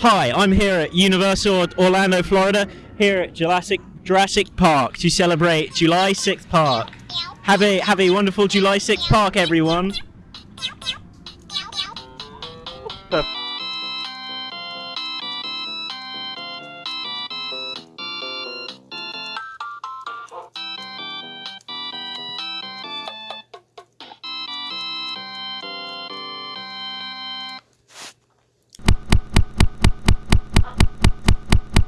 Hi, I'm here at Universal Orlando, Florida, here at Jurassic Jurassic Park to celebrate July 6th Park. Have a have a wonderful July 6th Park, everyone.